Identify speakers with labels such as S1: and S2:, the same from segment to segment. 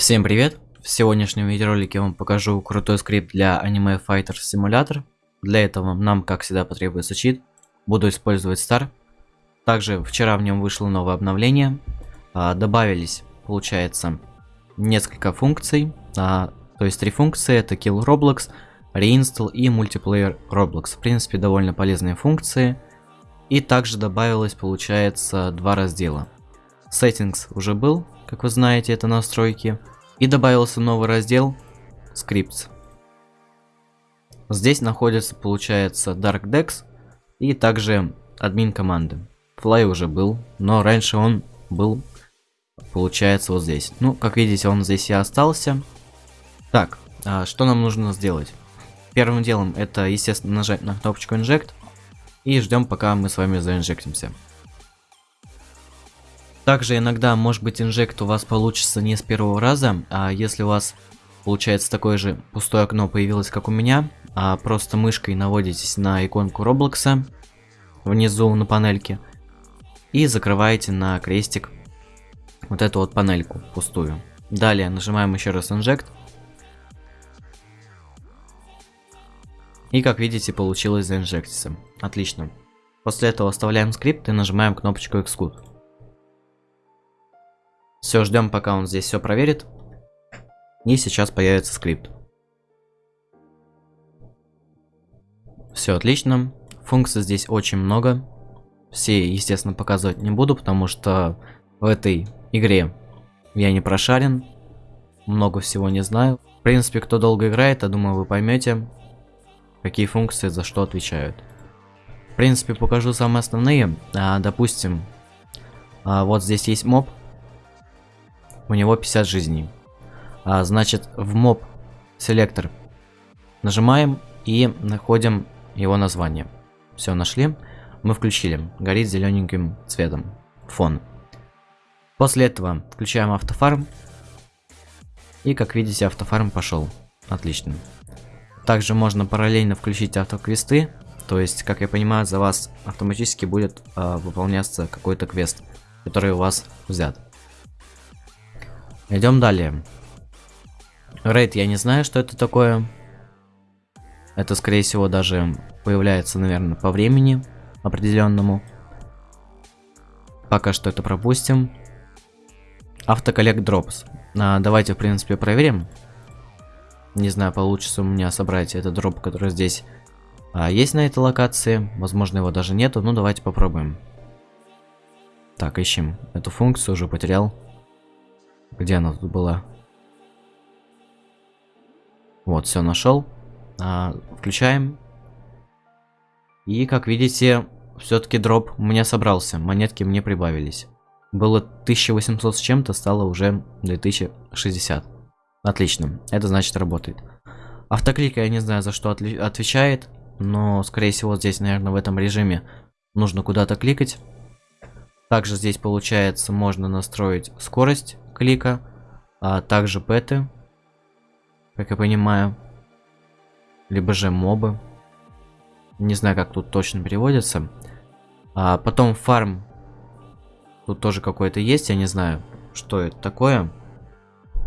S1: Всем привет! В сегодняшнем видеоролике я вам покажу крутой скрипт для Anime Fighter Simulator. Для этого нам, как всегда, потребуется чит. Буду использовать Star. Также вчера в нем вышло новое обновление. А, добавились, получается, несколько функций. А, то есть три функции. Это Kill Roblox, Reinstall и Multiplayer Roblox. В принципе, довольно полезные функции. И также добавилось, получается, два раздела. Settings уже был, как вы знаете, это настройки. И добавился новый раздел Scripts. Здесь находится, получается, Dark Dex и также админ команды. Fly уже был, но раньше он был, получается, вот здесь. Ну, как видите, он здесь и остался. Так, а что нам нужно сделать? Первым делом это, естественно, нажать на кнопочку Inject и ждем, пока мы с вами заинжектимся. Также иногда, может быть, инжект у вас получится не с первого раза, а если у вас получается такое же пустое окно появилось, как у меня, а просто мышкой наводитесь на иконку Роблокса внизу на панельке и закрываете на крестик вот эту вот панельку пустую. Далее нажимаем еще раз Inject. И как видите, получилось заинжектиться. Отлично. После этого оставляем скрипт и нажимаем кнопочку Execute. Все, ждем, пока он здесь все проверит. И сейчас появится скрипт. Все отлично. Функций здесь очень много. Все, естественно, показывать не буду, потому что в этой игре я не прошарен. Много всего не знаю. В принципе, кто долго играет, я думаю, вы поймете, какие функции за что отвечают. В принципе, покажу самые основные. А, допустим, а, вот здесь есть моб у него 50 жизней. А, значит, в моб селектор нажимаем и находим его название. Все, нашли. Мы включили. Горит зелененьким цветом. Фон. После этого включаем автофарм. И как видите, автофарм пошел. Отлично. Также можно параллельно включить автоквесты. То есть, как я понимаю, за вас автоматически будет э, выполняться какой-то квест, который у вас взят. Идем далее. Рейд, я не знаю, что это такое. Это, скорее всего, даже появляется, наверное, по времени определенному. Пока что это пропустим. Автоколлект дропс. А, давайте, в принципе, проверим. Не знаю, получится у меня собрать этот дроп, который здесь а, есть на этой локации. Возможно, его даже нету. Ну, давайте попробуем. Так, ищем эту функцию, уже потерял. Где она тут была? Вот, все нашел. А, включаем. И, как видите, все-таки дроп у меня собрался. Монетки мне прибавились. Было 1800 с чем-то, стало уже 2060. Отлично, это значит работает. Автоклик я не знаю за что отвечает, но скорее всего здесь, наверное, в этом режиме нужно куда-то кликать. Также здесь получается можно настроить скорость клика, а также пэты, как я понимаю, либо же мобы. Не знаю, как тут точно переводится. А потом фарм. Тут тоже какой-то есть, я не знаю, что это такое.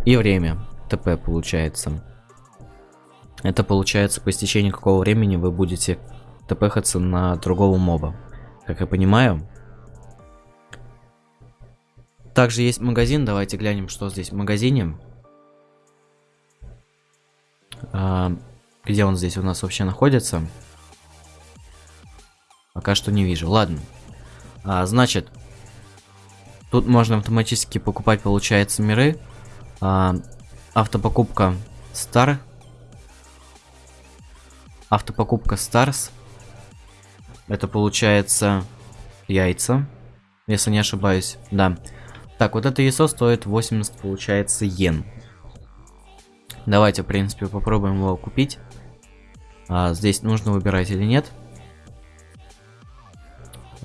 S1: И время. ТП получается. Это получается по истечении какого времени вы будете тпхаться на другого моба. Как я понимаю, также есть магазин. Давайте глянем, что здесь в магазине. А, где он здесь у нас вообще находится? Пока что не вижу. Ладно. А, значит, тут можно автоматически покупать, получается, миры. А, автопокупка Star. Автопокупка Stars. Это получается яйца. Если не ошибаюсь. Да. Так, вот это яйцо стоит 80, получается, йен. Давайте, в принципе, попробуем его купить. А, здесь нужно выбирать или нет.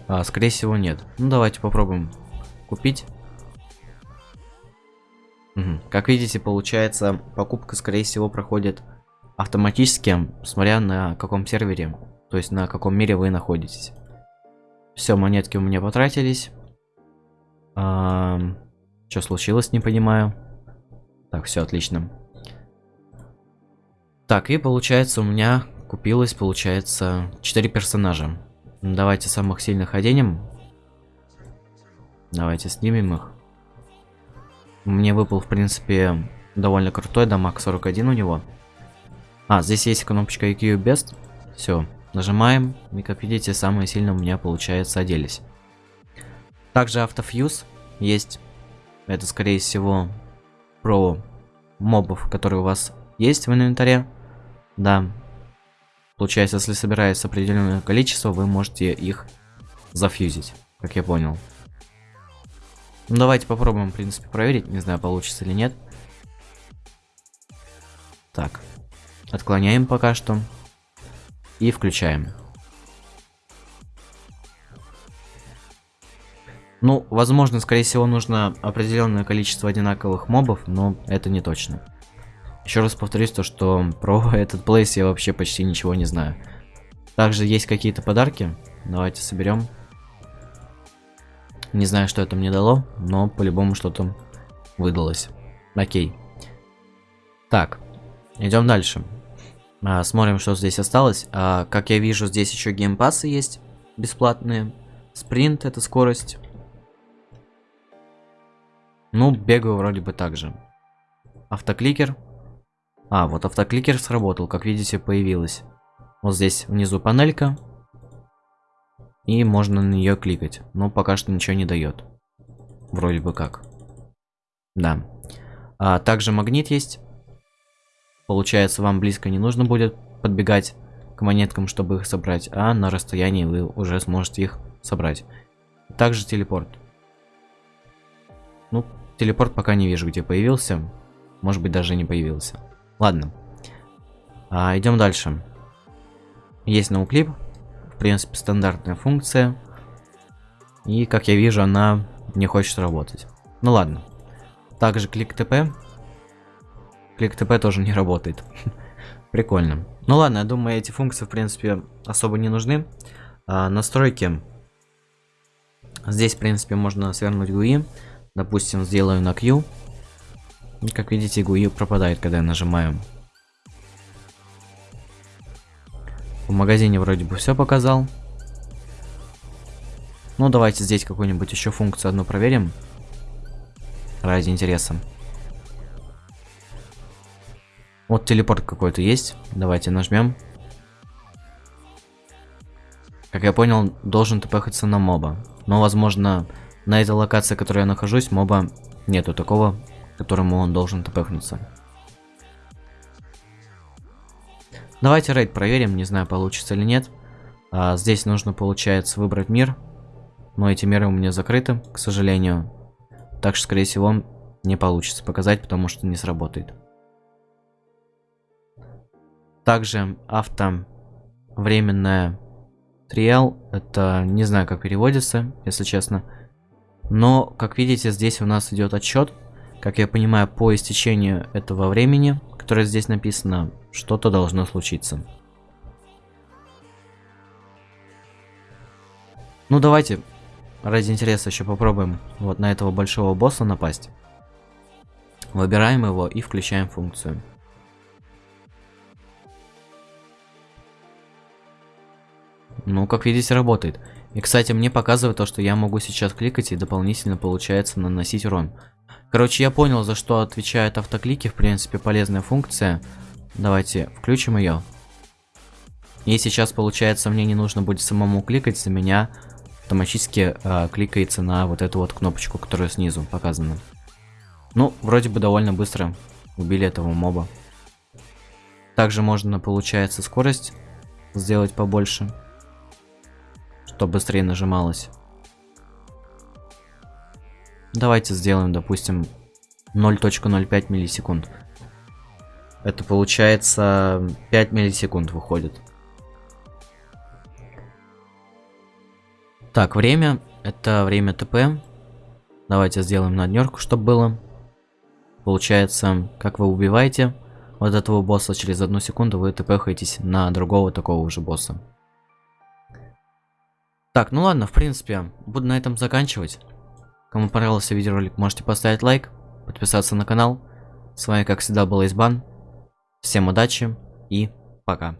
S1: А, скорее всего, нет. Ну, давайте попробуем купить. Угу. Как видите, получается, покупка, скорее всего, проходит автоматически, смотря на каком сервере, то есть на каком мире вы находитесь. Все, монетки у меня потратились. А, что случилось, не понимаю. Так, все отлично. Так, и получается у меня купилось, получается, 4 персонажа. Давайте самых сильных оденем. Давайте снимем их. Мне выпал, в принципе, довольно крутой дамаг 41 у него. А, здесь есть кнопочка EQ Best. Все, нажимаем. И как видите, самые сильные у меня, получается, оделись. Также автофьюз есть. Это, скорее всего, про мобов, которые у вас есть в инвентаре. Да. Получается, если собирается определенное количество, вы можете их зафьюзить, как я понял. Ну, давайте попробуем, в принципе, проверить. Не знаю, получится или нет. Так. Отклоняем пока что. И включаем. Ну, возможно, скорее всего, нужно определенное количество одинаковых мобов, но это не точно. Еще раз повторюсь то, что про этот плейс я вообще почти ничего не знаю. Также есть какие-то подарки. Давайте соберем. Не знаю, что это мне дало, но по-любому что-то выдалось. Окей. Так, идем дальше. А, смотрим, что здесь осталось. А, как я вижу, здесь еще геймпасы есть бесплатные. Спринт это скорость. Ну, бегаю вроде бы так же. Автокликер. А, вот автокликер сработал, как видите, появилась. Вот здесь внизу панелька. И можно на нее кликать. Но пока что ничего не дает. Вроде бы как. Да. А, также магнит есть. Получается, вам близко не нужно будет подбегать к монеткам, чтобы их собрать, а на расстоянии вы уже сможете их собрать. Также телепорт. Ну, телепорт пока не вижу, где появился. Может быть, даже не появился. Ладно. А, идем дальше. Есть ноуклип. В принципе, стандартная функция. И, как я вижу, она не хочет работать. Ну ладно. Также клик ТП. Клик ТП тоже не работает. Прикольно. Ну ладно, я думаю, эти функции, в принципе, особо не нужны. А, настройки. Здесь, в принципе, можно свернуть GUI. Допустим, сделаю на Q. И, как видите, GUI пропадает, когда я нажимаю. В магазине вроде бы все показал. Ну, давайте здесь какую-нибудь еще функцию одну проверим. Ради интереса. Вот телепорт какой-то есть. Давайте нажмем. Как я понял, должен тпхаться на моба. Но, возможно, на этой локации, в которой я нахожусь, моба нету такого, которому он должен тпхнуться. Давайте рейд проверим, не знаю, получится или нет. А, здесь нужно, получается, выбрать мир. Но эти миры у меня закрыты, к сожалению. Так что, скорее всего, не получится показать, потому что не сработает. Также авто временная триал, это не знаю, как переводится, если честно. Но, как видите, здесь у нас идет отчет. Как я понимаю, по истечению этого времени, которое здесь написано, что-то должно случиться. Ну, давайте, ради интереса, еще попробуем вот на этого большого босса напасть. Выбираем его и включаем функцию. Ну, как видите, работает. И, кстати, мне показывает то, что я могу сейчас кликать и дополнительно, получается, наносить урон. Короче, я понял, за что отвечают автоклики. В принципе, полезная функция. Давайте включим ее. И сейчас, получается, мне не нужно будет самому кликать, за меня автоматически э, кликается на вот эту вот кнопочку, которая снизу показана. Ну, вроде бы довольно быстро убили этого моба. Также можно, получается, скорость сделать побольше чтобы быстрее нажималось. Давайте сделаем, допустим, 0.05 миллисекунд. Это получается 5 миллисекунд выходит. Так, время. Это время ТП. Давайте сделаем на днерку, чтобы было. Получается, как вы убиваете вот этого босса, через одну секунду вы тпхаетесь на другого такого же босса. Так, ну ладно, в принципе, буду на этом заканчивать. Кому понравился видеоролик, можете поставить лайк, подписаться на канал. С вами, как всегда, был Избан. Всем удачи и пока.